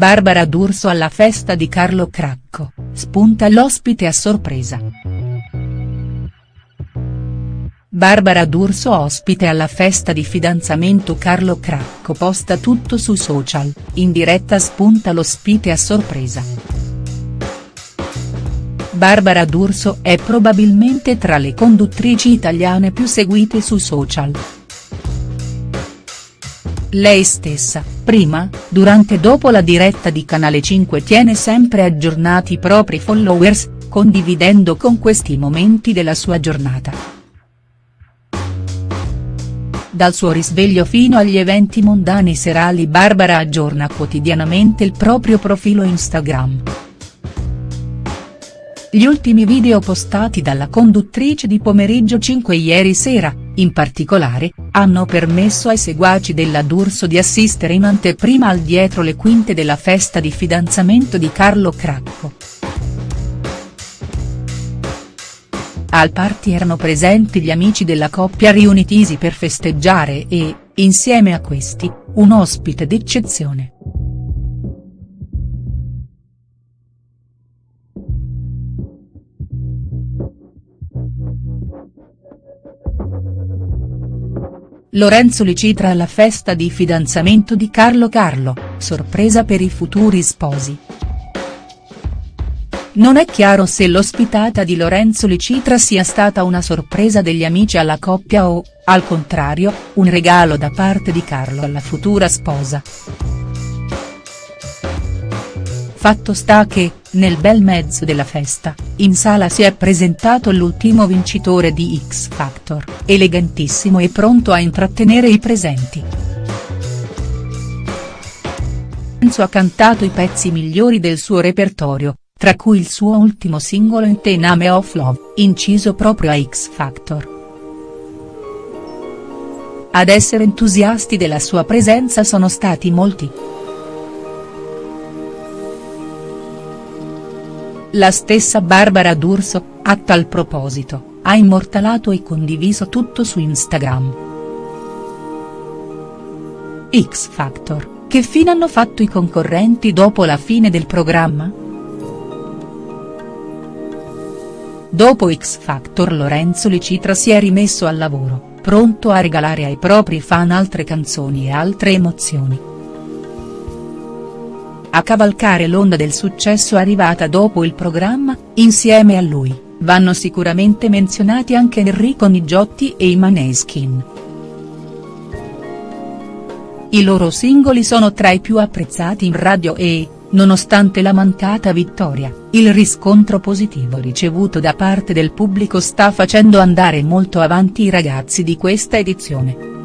Barbara D'Urso alla festa di Carlo Cracco, spunta l'ospite a sorpresa. Barbara D'Urso ospite alla festa di fidanzamento Carlo Cracco posta tutto su social, in diretta spunta l'ospite a sorpresa. Barbara D'Urso è probabilmente tra le conduttrici italiane più seguite su social. Lei stessa, prima, durante e dopo la diretta di Canale 5 tiene sempre aggiornati i propri followers, condividendo con questi momenti della sua giornata. Dal suo risveglio fino agli eventi mondani serali Barbara aggiorna quotidianamente il proprio profilo Instagram. Gli ultimi video postati dalla conduttrice di Pomeriggio 5 ieri sera, in particolare, hanno permesso ai seguaci della D'Urso di assistere in anteprima al dietro le quinte della festa di fidanzamento di Carlo Cracco. Al party erano presenti gli amici della coppia riunitisi per festeggiare e, insieme a questi, un ospite d'eccezione. Lorenzo Licitra alla festa di fidanzamento di Carlo Carlo, sorpresa per i futuri sposi. Non è chiaro se l'ospitata di Lorenzo Licitra sia stata una sorpresa degli amici alla coppia o, al contrario, un regalo da parte di Carlo alla futura sposa. Fatto sta che, nel bel mezzo della festa, in sala si è presentato l'ultimo vincitore di X Factor, elegantissimo e pronto a intrattenere i presenti. Lorenzo ha cantato i pezzi migliori del suo repertorio, tra cui il suo ultimo singolo In The Name of Love, inciso proprio a X Factor. Ad essere entusiasti della sua presenza sono stati molti. La stessa Barbara D'Urso, a tal proposito, ha immortalato e condiviso tutto su Instagram. X Factor, che fine hanno fatto i concorrenti dopo la fine del programma?. Dopo X Factor Lorenzo Licitra si è rimesso al lavoro, pronto a regalare ai propri fan altre canzoni e altre emozioni. A cavalcare l'onda del successo arrivata dopo il programma, insieme a lui, vanno sicuramente menzionati anche Enrico Nigiotti e i Maneskin. I loro singoli sono tra i più apprezzati in radio e, nonostante la mancata vittoria, il riscontro positivo ricevuto da parte del pubblico sta facendo andare molto avanti i ragazzi di questa edizione.